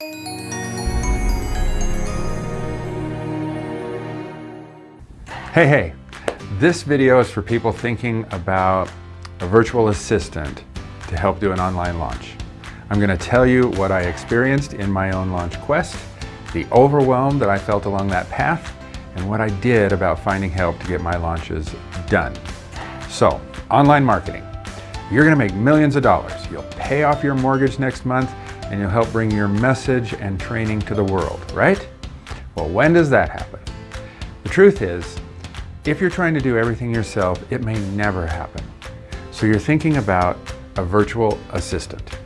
Hey, hey, this video is for people thinking about a virtual assistant to help do an online launch. I'm going to tell you what I experienced in my own launch quest, the overwhelm that I felt along that path, and what I did about finding help to get my launches done. So, online marketing. You're going to make millions of dollars. You'll pay off your mortgage next month, and you'll help bring your message and training to the world, right? Well, when does that happen? The truth is, if you're trying to do everything yourself, it may never happen. So you're thinking about a virtual assistant,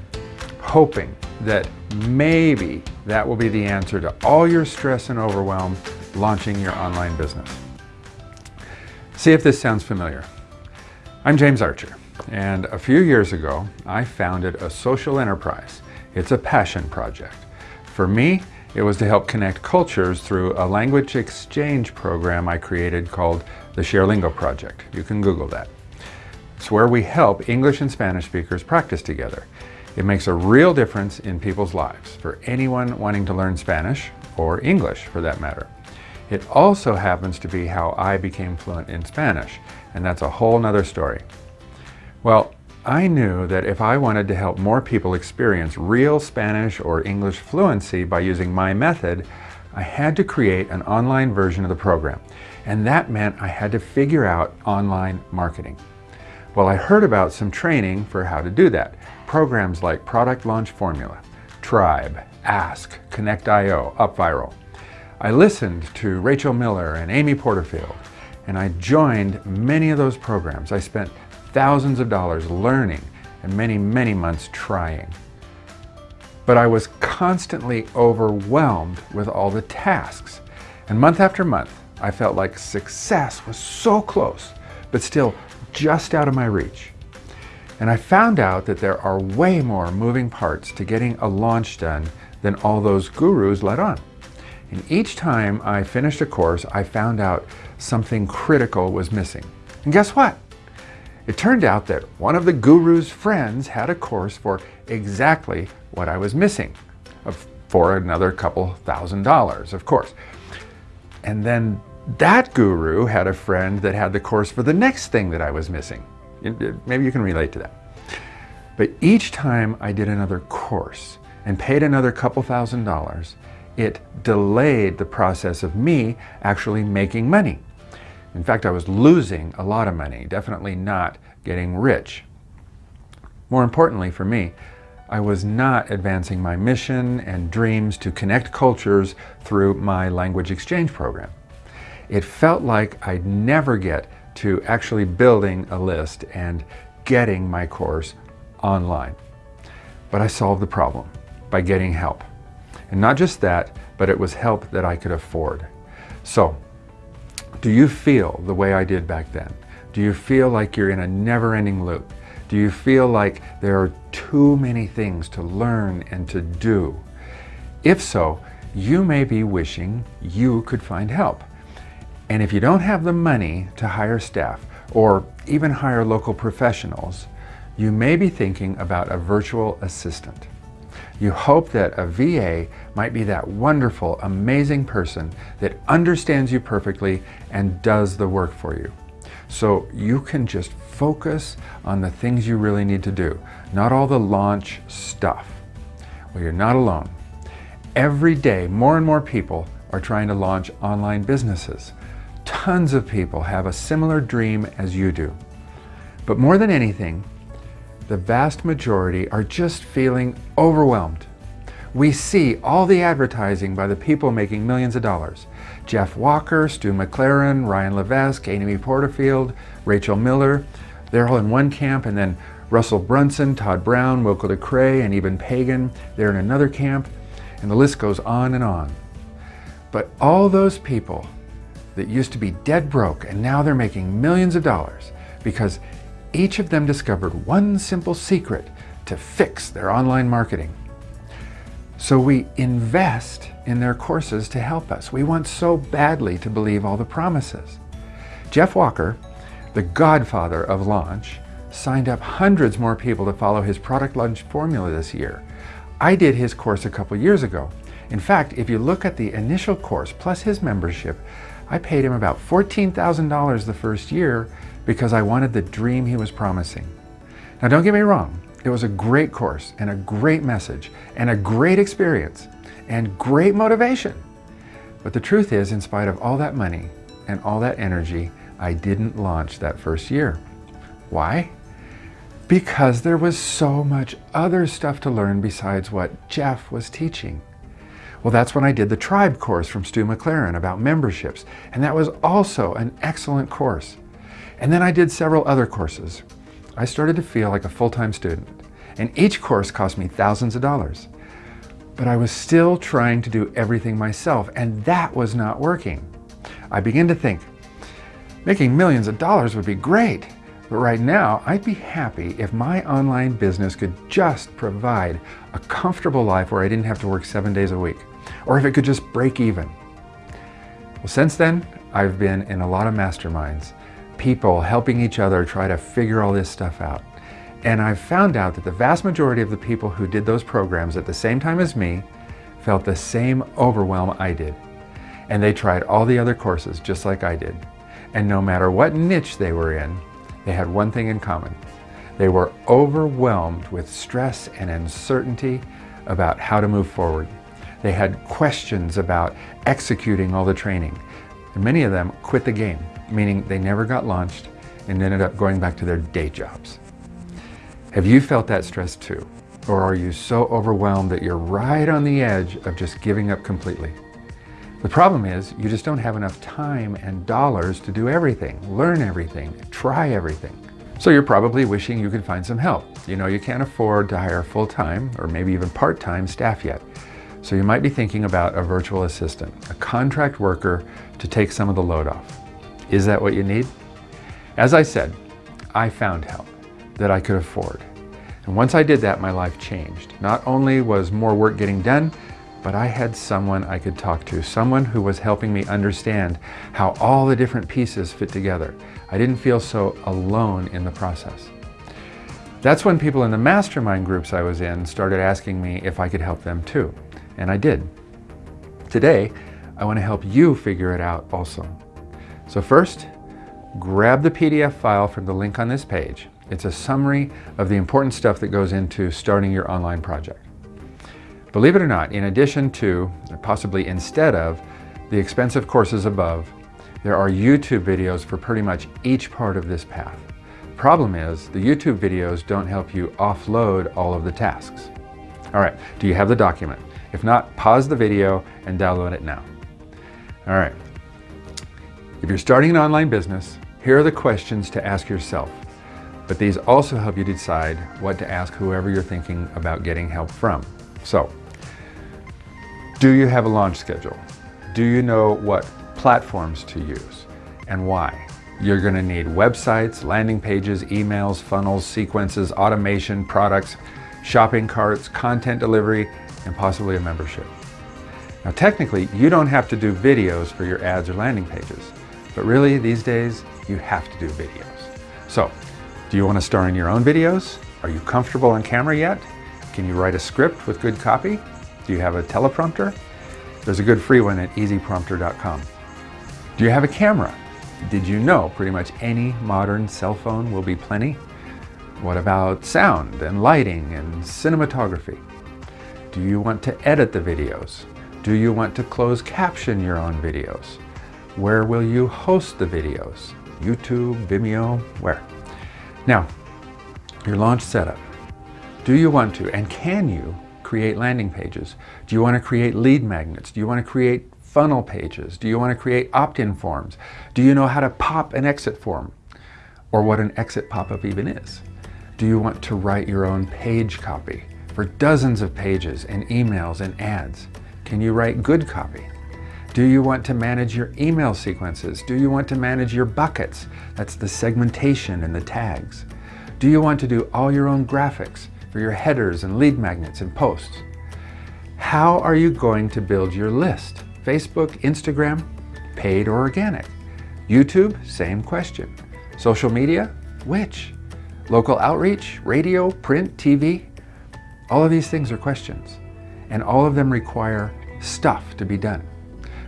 hoping that maybe that will be the answer to all your stress and overwhelm launching your online business. See if this sounds familiar. I'm James Archer, and a few years ago, I founded a social enterprise. It's a passion project. For me, it was to help connect cultures through a language exchange program I created called the ShareLingo Project. You can Google that. It's where we help English and Spanish speakers practice together. It makes a real difference in people's lives for anyone wanting to learn Spanish or English for that matter. It also happens to be how I became fluent in Spanish, and that's a whole nother story. Well, I knew that if I wanted to help more people experience real Spanish or English fluency by using my method, I had to create an online version of the program. And that meant I had to figure out online marketing. Well, I heard about some training for how to do that. Programs like Product Launch Formula, Tribe, Ask, Connect.io, UpViral. I listened to Rachel Miller and Amy Porterfield, and I joined many of those programs. I spent thousands of dollars learning and many, many months trying. But I was constantly overwhelmed with all the tasks. And month after month, I felt like success was so close, but still just out of my reach. And I found out that there are way more moving parts to getting a launch done than all those gurus let on. And each time I finished a course, I found out something critical was missing. And guess what? It turned out that one of the guru's friends had a course for exactly what I was missing, for another couple thousand dollars, of course. And then that guru had a friend that had the course for the next thing that I was missing. Uh, maybe you can relate to that. But each time I did another course and paid another couple thousand dollars, it delayed the process of me actually making money. In fact, I was losing a lot of money, definitely not getting rich. More importantly for me, I was not advancing my mission and dreams to connect cultures through my language exchange program. It felt like I'd never get to actually building a list and getting my course online. But I solved the problem by getting help. And not just that, but it was help that I could afford. So do you feel the way I did back then? Do you feel like you're in a never-ending loop? Do you feel like there are too many things to learn and to do? If so, you may be wishing you could find help. And if you don't have the money to hire staff or even hire local professionals, you may be thinking about a virtual assistant. You hope that a VA might be that wonderful, amazing person that understands you perfectly and does the work for you. So you can just focus on the things you really need to do, not all the launch stuff. Well, you're not alone. Every day, more and more people are trying to launch online businesses. Tons of people have a similar dream as you do. But more than anything, the vast majority are just feeling overwhelmed. We see all the advertising by the people making millions of dollars. Jeff Walker, Stu McLaren, Ryan Levesque, Amy Porterfield, Rachel Miller, they're all in one camp, and then Russell Brunson, Todd Brown, Wilco de Kreij, and even Pagan, they're in another camp, and the list goes on and on. But all those people that used to be dead broke and now they're making millions of dollars because each of them discovered one simple secret to fix their online marketing. So we invest in their courses to help us. We want so badly to believe all the promises. Jeff Walker, the godfather of launch, signed up hundreds more people to follow his product launch formula this year. I did his course a couple years ago. In fact, if you look at the initial course plus his membership, I paid him about $14,000 the first year because I wanted the dream he was promising. Now don't get me wrong, it was a great course and a great message and a great experience and great motivation. But the truth is, in spite of all that money and all that energy, I didn't launch that first year. Why? Because there was so much other stuff to learn besides what Jeff was teaching. Well, that's when I did the Tribe course from Stu McLaren about memberships, and that was also an excellent course. And then I did several other courses. I started to feel like a full-time student, and each course cost me thousands of dollars. But I was still trying to do everything myself, and that was not working. I began to think, making millions of dollars would be great, but right now I'd be happy if my online business could just provide a comfortable life where I didn't have to work seven days a week or if it could just break even. Well, since then, I've been in a lot of masterminds, people helping each other try to figure all this stuff out. And I've found out that the vast majority of the people who did those programs at the same time as me felt the same overwhelm I did. And they tried all the other courses just like I did. And no matter what niche they were in, they had one thing in common. They were overwhelmed with stress and uncertainty about how to move forward. They had questions about executing all the training. And many of them quit the game, meaning they never got launched and ended up going back to their day jobs. Have you felt that stress too? Or are you so overwhelmed that you're right on the edge of just giving up completely? The problem is you just don't have enough time and dollars to do everything, learn everything, try everything. So you're probably wishing you could find some help. You know you can't afford to hire full-time or maybe even part-time staff yet. So you might be thinking about a virtual assistant, a contract worker to take some of the load off. Is that what you need? As I said, I found help that I could afford. And once I did that, my life changed. Not only was more work getting done, but I had someone I could talk to, someone who was helping me understand how all the different pieces fit together. I didn't feel so alone in the process. That's when people in the mastermind groups I was in started asking me if I could help them too and I did. Today, I want to help you figure it out also. So first, grab the PDF file from the link on this page. It's a summary of the important stuff that goes into starting your online project. Believe it or not, in addition to, or possibly instead of, the expensive courses above, there are YouTube videos for pretty much each part of this path. Problem is, the YouTube videos don't help you offload all of the tasks. All right, do you have the document? If not, pause the video and download it now. All right. If you're starting an online business, here are the questions to ask yourself. But these also help you decide what to ask whoever you're thinking about getting help from. So, do you have a launch schedule? Do you know what platforms to use and why? You're going to need websites, landing pages, emails, funnels, sequences, automation, products, shopping carts, content delivery, and possibly a membership. Now technically, you don't have to do videos for your ads or landing pages, but really these days, you have to do videos. So, do you want to star in your own videos? Are you comfortable on camera yet? Can you write a script with good copy? Do you have a teleprompter? There's a good free one at easyprompter.com. Do you have a camera? Did you know pretty much any modern cell phone will be plenty? What about sound and lighting and cinematography? Do you want to edit the videos? Do you want to close caption your own videos? Where will you host the videos? YouTube, Vimeo, where? Now, your launch setup. Do you want to and can you create landing pages? Do you want to create lead magnets? Do you want to create funnel pages? Do you want to create opt-in forms? Do you know how to pop an exit form? Or what an exit pop-up even is? Do you want to write your own page copy? for dozens of pages and emails and ads? Can you write good copy? Do you want to manage your email sequences? Do you want to manage your buckets? That's the segmentation and the tags. Do you want to do all your own graphics for your headers and lead magnets and posts? How are you going to build your list? Facebook, Instagram, paid or organic? YouTube, same question. Social media, which? Local outreach, radio, print, TV? All of these things are questions. and all of them require stuff to be done.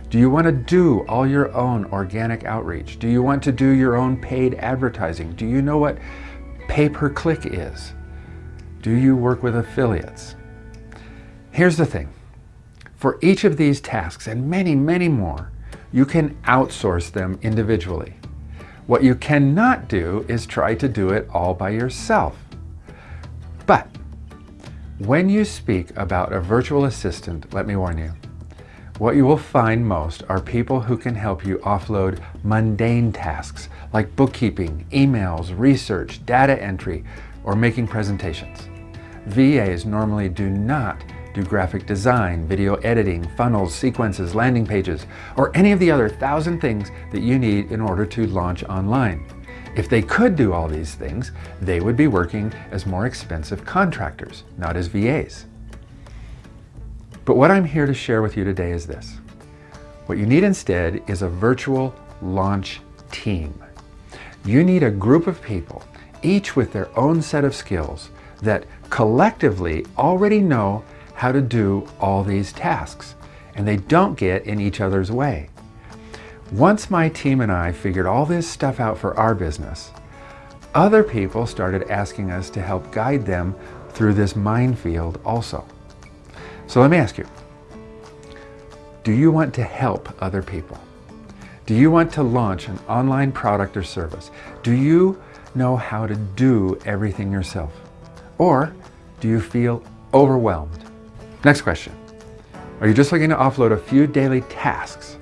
Do you want to do all your own organic outreach? Do you want to do your own paid advertising? Do you know what pay-per-click is? Do you work with affiliates? Here's the thing. For each of these tasks and many, many more, you can outsource them individually. What you cannot do is try to do it all by yourself. But when you speak about a virtual assistant, let me warn you, what you will find most are people who can help you offload mundane tasks like bookkeeping, emails, research, data entry, or making presentations. VAs normally do not do graphic design, video editing, funnels, sequences, landing pages, or any of the other thousand things that you need in order to launch online. If they could do all these things, they would be working as more expensive contractors, not as VAs. But what I'm here to share with you today is this. What you need instead is a virtual launch team. You need a group of people, each with their own set of skills, that collectively already know how to do all these tasks, and they don't get in each other's way. Once my team and I figured all this stuff out for our business, other people started asking us to help guide them through this minefield also. So let me ask you, do you want to help other people? Do you want to launch an online product or service? Do you know how to do everything yourself? Or do you feel overwhelmed? Next question. Are you just looking to offload a few daily tasks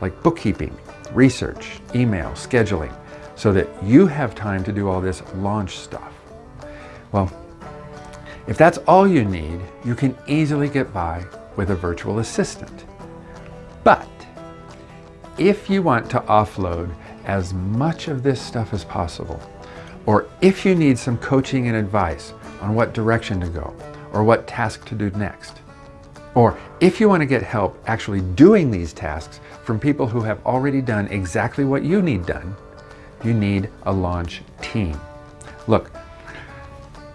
like bookkeeping, research, email, scheduling, so that you have time to do all this launch stuff? Well, if that's all you need, you can easily get by with a virtual assistant. But if you want to offload as much of this stuff as possible, or if you need some coaching and advice on what direction to go, or what task to do next, or if you want to get help actually doing these tasks from people who have already done exactly what you need done, you need a launch team. Look,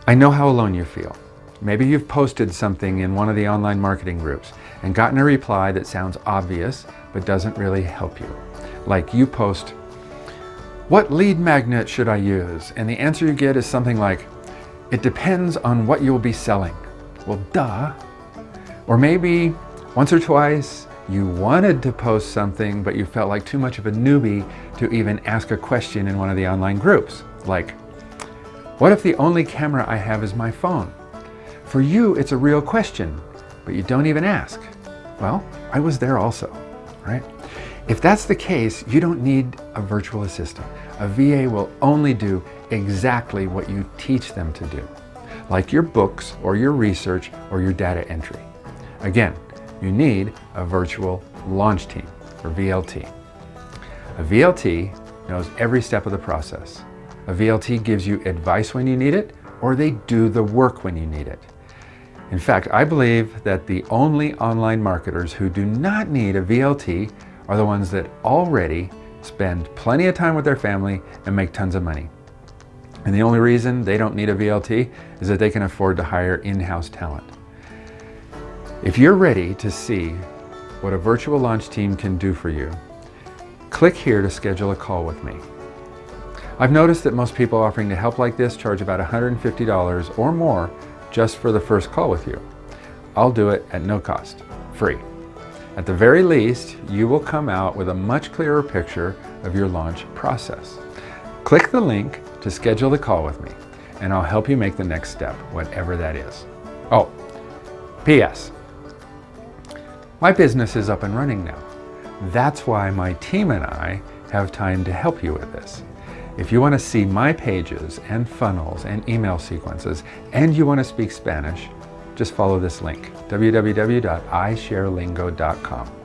I know how alone you feel. Maybe you've posted something in one of the online marketing groups and gotten a reply that sounds obvious but doesn't really help you. Like you post, what lead magnet should I use? And the answer you get is something like, it depends on what you'll be selling. Well, duh. Or maybe once or twice you wanted to post something, but you felt like too much of a newbie to even ask a question in one of the online groups. Like, what if the only camera I have is my phone? For you, it's a real question, but you don't even ask. Well, I was there also, right? If that's the case, you don't need a virtual assistant. A VA will only do exactly what you teach them to do, like your books or your research or your data entry. Again, you need a virtual launch team, or VLT. A VLT knows every step of the process. A VLT gives you advice when you need it, or they do the work when you need it. In fact, I believe that the only online marketers who do not need a VLT are the ones that already spend plenty of time with their family and make tons of money. And the only reason they don't need a VLT is that they can afford to hire in-house talent. If you're ready to see what a virtual launch team can do for you, click here to schedule a call with me. I've noticed that most people offering to help like this charge about $150 or more just for the first call with you. I'll do it at no cost, free. At the very least, you will come out with a much clearer picture of your launch process. Click the link to schedule the call with me, and I'll help you make the next step, whatever that is. Oh, P.S. My business is up and running now. That's why my team and I have time to help you with this. If you want to see my pages and funnels and email sequences and you want to speak Spanish, just follow this link, www.isharelingo.com.